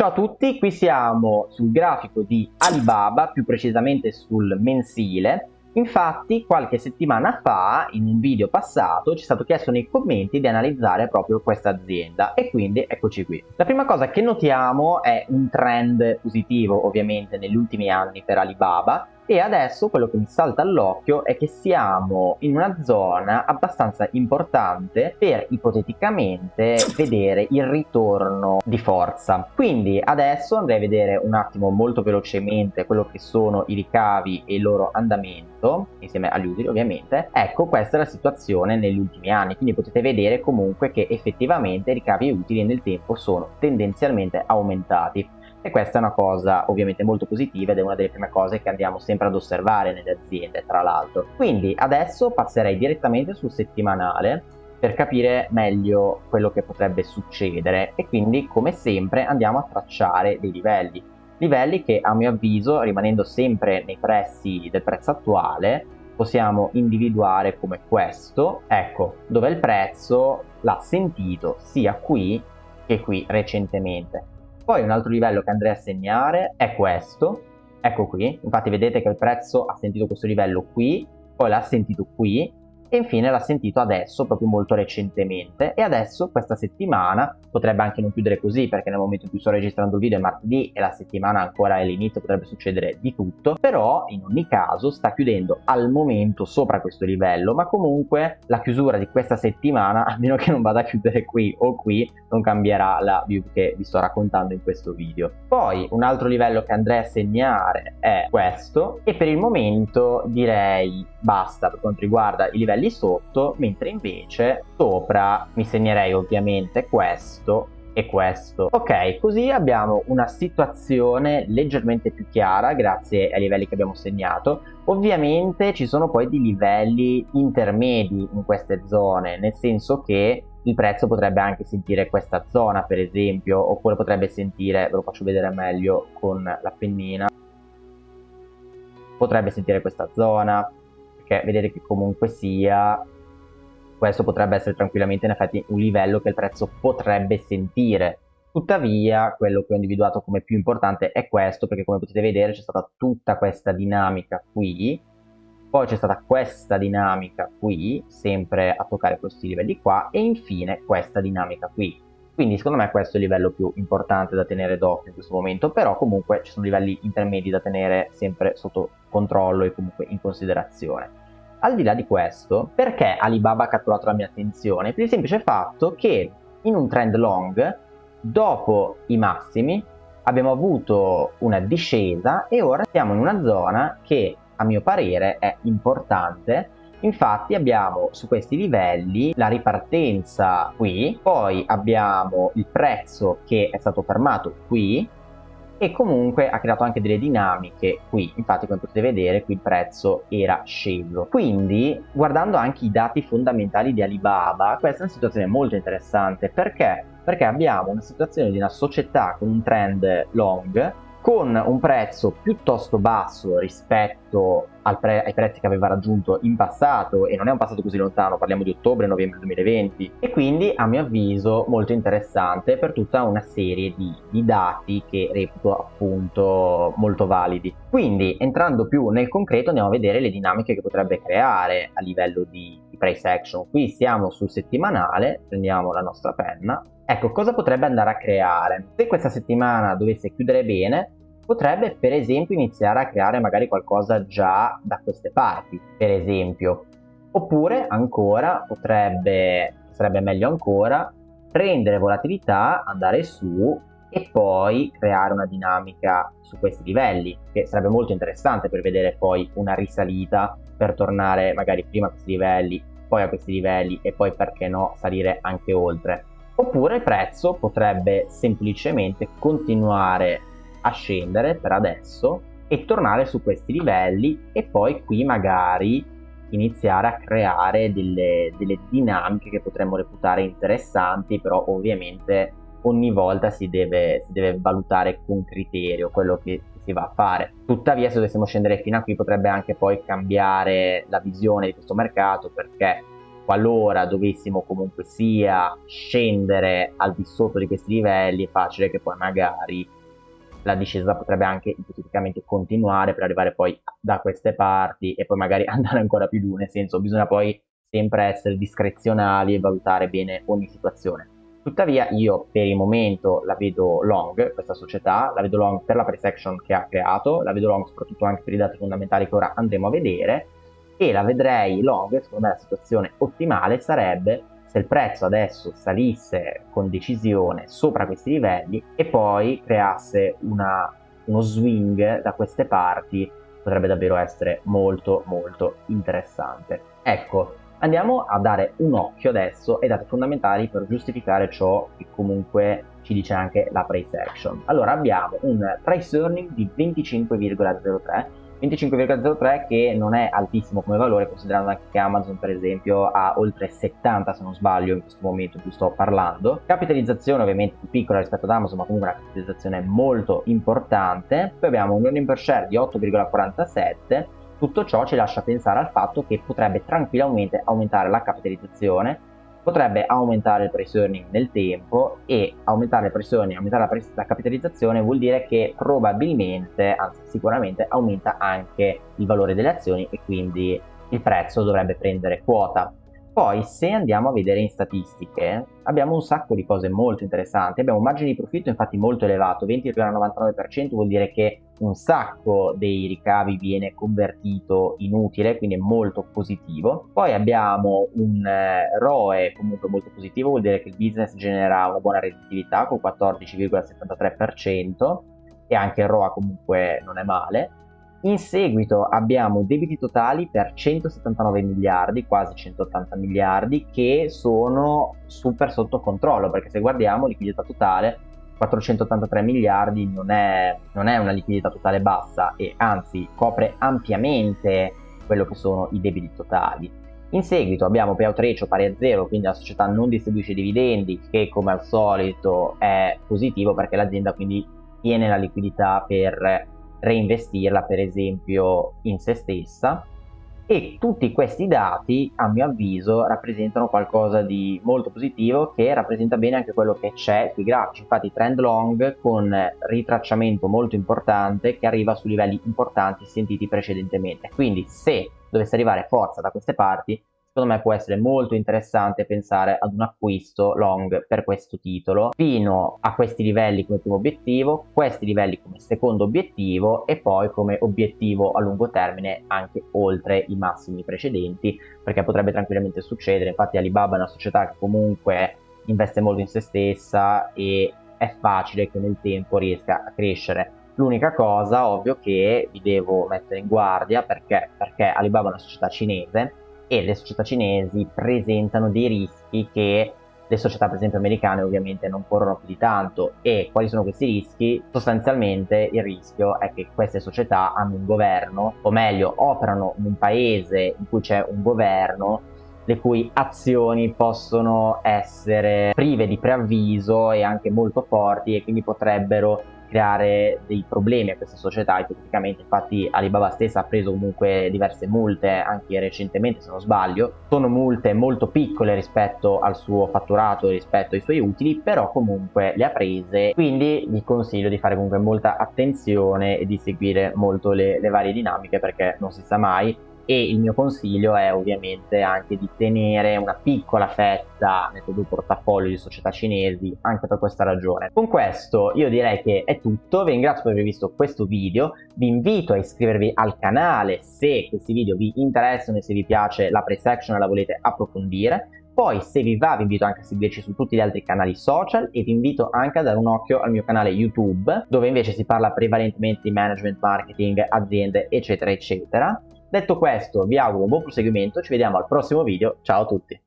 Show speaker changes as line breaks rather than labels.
Ciao a tutti, qui siamo sul grafico di Alibaba, più precisamente sul mensile. Infatti qualche settimana fa, in un video passato, ci è stato chiesto nei commenti di analizzare proprio questa azienda e quindi eccoci qui. La prima cosa che notiamo è un trend positivo ovviamente negli ultimi anni per Alibaba e adesso quello che mi salta all'occhio è che siamo in una zona abbastanza importante per ipoteticamente vedere il ritorno di forza. Quindi adesso andrei a vedere un attimo molto velocemente quello che sono i ricavi e il loro andamento insieme agli utili ovviamente. Ecco questa è la situazione negli ultimi anni. Quindi potete vedere comunque che effettivamente i ricavi e utili nel tempo sono tendenzialmente aumentati e questa è una cosa ovviamente molto positiva ed è una delle prime cose che andiamo sempre ad osservare nelle aziende tra l'altro. Quindi adesso passerei direttamente sul settimanale per capire meglio quello che potrebbe succedere e quindi come sempre andiamo a tracciare dei livelli. Livelli che a mio avviso rimanendo sempre nei pressi del prezzo attuale possiamo individuare come questo. Ecco dove il prezzo? L'ha sentito sia qui che qui recentemente poi un altro livello che andrei a segnare è questo, ecco qui, infatti vedete che il prezzo ha sentito questo livello qui, poi l'ha sentito qui e infine l'ha sentito adesso, proprio molto recentemente e adesso questa settimana potrebbe anche non chiudere così perché nel momento in cui sto registrando il video è martedì e la settimana ancora è l'inizio, potrebbe succedere di tutto, però in ogni caso sta chiudendo al momento sopra questo livello, ma comunque la chiusura di questa settimana, a meno che non vada a chiudere qui o qui, non cambierà la view che vi sto raccontando in questo video. Poi un altro livello che andrei a segnare è questo e per il momento direi basta per quanto riguarda i livelli sotto, mentre invece sopra mi segnerei ovviamente questo e questo. Ok, così abbiamo una situazione leggermente più chiara grazie ai livelli che abbiamo segnato. Ovviamente ci sono poi dei livelli intermedi in queste zone, nel senso che il prezzo potrebbe anche sentire questa zona per esempio, oppure potrebbe sentire, ve lo faccio vedere meglio con la pennina, potrebbe sentire questa zona, perché vedete che comunque sia questo potrebbe essere tranquillamente in effetti un livello che il prezzo potrebbe sentire. Tuttavia quello che ho individuato come più importante è questo perché come potete vedere c'è stata tutta questa dinamica qui poi c'è stata questa dinamica qui sempre a toccare questi livelli qua e infine questa dinamica qui. Quindi secondo me questo è il livello più importante da tenere d'occhio in questo momento però comunque ci sono livelli intermedi da tenere sempre sotto controllo e comunque in considerazione al di là di questo, perché Alibaba ha catturato la mia attenzione? Per il semplice fatto che in un trend long, dopo i massimi, abbiamo avuto una discesa e ora siamo in una zona che a mio parere è importante Infatti abbiamo su questi livelli la ripartenza qui, poi abbiamo il prezzo che è stato fermato qui e comunque ha creato anche delle dinamiche qui. Infatti come potete vedere qui il prezzo era sceso quindi guardando anche i dati fondamentali di Alibaba questa è una situazione molto interessante. Perché? Perché abbiamo una situazione di una società con un trend long con un prezzo piuttosto basso rispetto pre ai prezzi che aveva raggiunto in passato e non è un passato così lontano, parliamo di ottobre-novembre 2020 e quindi a mio avviso molto interessante per tutta una serie di, di dati che reputo appunto molto validi. Quindi entrando più nel concreto andiamo a vedere le dinamiche che potrebbe creare a livello di, di price action. Qui siamo sul settimanale, prendiamo la nostra penna Ecco, cosa potrebbe andare a creare? Se questa settimana dovesse chiudere bene, potrebbe per esempio iniziare a creare magari qualcosa già da queste parti, per esempio. Oppure ancora potrebbe, sarebbe meglio ancora, prendere volatilità, andare su e poi creare una dinamica su questi livelli, che sarebbe molto interessante per vedere poi una risalita per tornare magari prima a questi livelli, poi a questi livelli e poi perché no salire anche oltre. Oppure il prezzo potrebbe semplicemente continuare a scendere per adesso e tornare su questi livelli e poi qui magari iniziare a creare delle, delle dinamiche che potremmo reputare interessanti però ovviamente ogni volta si deve, si deve valutare con criterio quello che si va a fare tuttavia se dovessimo scendere fino a qui potrebbe anche poi cambiare la visione di questo mercato perché qualora dovessimo comunque sia scendere al di sotto di questi livelli è facile che poi magari la discesa potrebbe anche ipoteticamente continuare per arrivare poi da queste parti e poi magari andare ancora più giù, nel senso bisogna poi sempre essere discrezionali e valutare bene ogni situazione. Tuttavia io per il momento la vedo long, questa società, la vedo long per la price action che ha creato, la vedo long soprattutto anche per i dati fondamentali che ora andremo a vedere e la vedrei long, secondo me la situazione ottimale sarebbe se il prezzo adesso salisse con decisione sopra questi livelli e poi creasse una, uno swing da queste parti potrebbe davvero essere molto molto interessante. Ecco, Andiamo a dare un occhio adesso ai dati fondamentali per giustificare ciò che comunque ci dice anche la price action. Allora abbiamo un price earning di 25,03 25,03 che non è altissimo come valore considerando anche che Amazon per esempio ha oltre 70 se non sbaglio in questo momento in cui sto parlando capitalizzazione ovviamente più piccola rispetto ad Amazon ma comunque una capitalizzazione molto importante poi abbiamo un earning per share di 8,47 tutto ciò ci lascia pensare al fatto che potrebbe tranquillamente aumentare la capitalizzazione, potrebbe aumentare il price earning nel tempo e aumentare il price earning, aumentare la, la capitalizzazione vuol dire che probabilmente, anzi sicuramente, aumenta anche il valore delle azioni e quindi il prezzo dovrebbe prendere quota. Poi se andiamo a vedere in statistiche abbiamo un sacco di cose molto interessanti, abbiamo un margine di profitto infatti molto elevato, 20,99% vuol dire che un sacco dei ricavi viene convertito in utile, quindi è molto positivo. Poi abbiamo un eh, ROE comunque molto positivo, vuol dire che il business genera una buona redditività con 14,73% e anche il ROA comunque non è male in seguito abbiamo debiti totali per 179 miliardi, quasi 180 miliardi, che sono super sotto controllo, perché se guardiamo liquidità totale 483 miliardi non è, non è una liquidità totale bassa e anzi copre ampiamente quello che sono i debiti totali. In seguito abbiamo payout ratio pari a zero, quindi la società non distribuisce dividendi, che come al solito è positivo perché l'azienda quindi tiene la liquidità per reinvestirla per esempio in se stessa. E tutti questi dati a mio avviso rappresentano qualcosa di molto positivo che rappresenta bene anche quello che c'è sui grafici infatti trend long con ritracciamento molto importante che arriva su livelli importanti sentiti precedentemente. Quindi se dovesse arrivare forza da queste parti secondo me può essere molto interessante pensare ad un acquisto long per questo titolo fino a questi livelli come primo obiettivo, questi livelli come secondo obiettivo e poi come obiettivo a lungo termine anche oltre i massimi precedenti perché potrebbe tranquillamente succedere, infatti Alibaba è una società che comunque investe molto in se stessa e è facile che nel tempo riesca a crescere. L'unica cosa, ovvio, che vi devo mettere in guardia perché, perché Alibaba è una società cinese e le società cinesi presentano dei rischi che le società per esempio americane ovviamente non corrono più di tanto e quali sono questi rischi? Sostanzialmente il rischio è che queste società hanno un governo o meglio operano in un paese in cui c'è un governo le cui azioni possono essere prive di preavviso e anche molto forti e quindi potrebbero creare dei problemi a questa società ipoteticamente infatti Alibaba stessa ha preso comunque diverse multe anche recentemente se non sbaglio. Sono multe molto piccole rispetto al suo fatturato rispetto ai suoi utili però comunque le ha prese. Quindi vi consiglio di fare comunque molta attenzione e di seguire molto le, le varie dinamiche perché non si sa mai e il mio consiglio è ovviamente anche di tenere una piccola fetta nel proprio portafoglio di società cinesi anche per questa ragione. Con questo io direi che è tutto, vi ringrazio per aver visto questo video, vi invito a iscrivervi al canale se questi video vi interessano e se vi piace la price action e la volete approfondire, poi se vi va vi invito anche a seguirci su tutti gli altri canali social e vi invito anche a dare un occhio al mio canale YouTube dove invece si parla prevalentemente di management, marketing, aziende eccetera eccetera Detto questo vi auguro un buon proseguimento, ci vediamo al prossimo video, ciao a tutti!